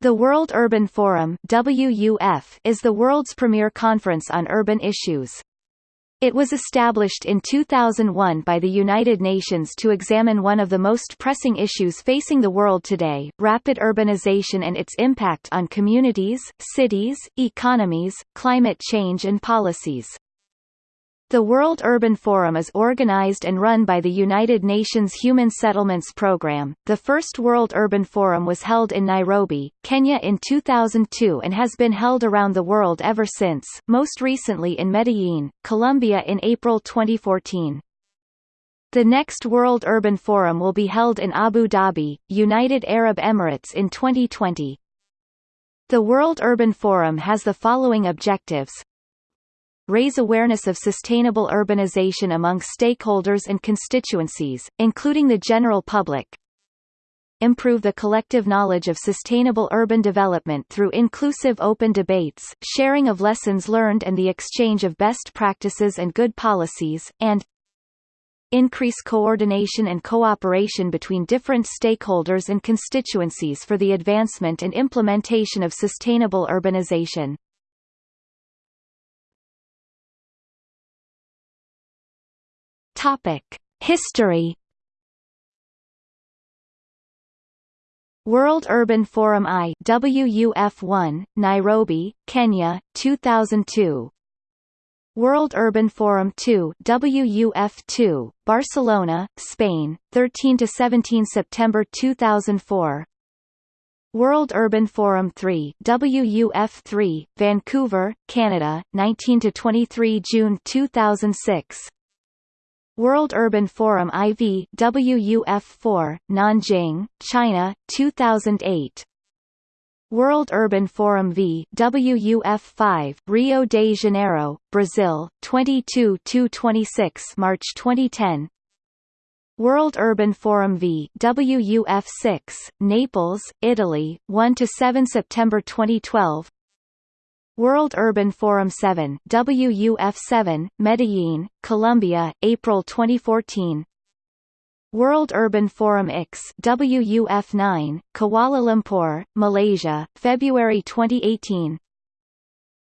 The World Urban Forum WUF is the world's premier conference on urban issues. It was established in 2001 by the United Nations to examine one of the most pressing issues facing the world today, rapid urbanization and its impact on communities, cities, economies, climate change and policies. The World Urban Forum is organized and run by the United Nations Human Settlements Programme. The first World Urban Forum was held in Nairobi, Kenya in 2002 and has been held around the world ever since, most recently in Medellin, Colombia in April 2014. The next World Urban Forum will be held in Abu Dhabi, United Arab Emirates in 2020. The World Urban Forum has the following objectives raise awareness of sustainable urbanization among stakeholders and constituencies, including the general public, improve the collective knowledge of sustainable urban development through inclusive open debates, sharing of lessons learned and the exchange of best practices and good policies, and increase coordination and cooperation between different stakeholders and constituencies for the advancement and implementation of sustainable urbanization. Topic: History. World Urban Forum I WUF1, Nairobi, Kenya, 2002. World Urban Forum II WUF2, Barcelona, Spain, 13 to 17 September 2004. World Urban Forum 3 WUF3, Vancouver, Canada, 19 to 23 June 2006. World Urban Forum IV WUF4, Nanjing, China, 2008. World Urban Forum V WUF5, Rio de Janeiro, Brazil, 22–26 March 2010. World Urban Forum V WUF6, Naples, Italy, 1–7 September 2012 World Urban Forum 7 WUF7, Medellin, Colombia, April 2014 World Urban Forum X WUF9, Kuala Lumpur, Malaysia, February 2018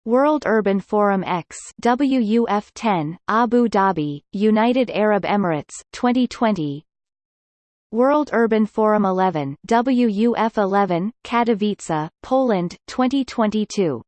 World Urban Forum X WUF10, Abu Dhabi, United Arab Emirates, 2020 World Urban Forum 11 WUF11, Katowice, Poland, 2022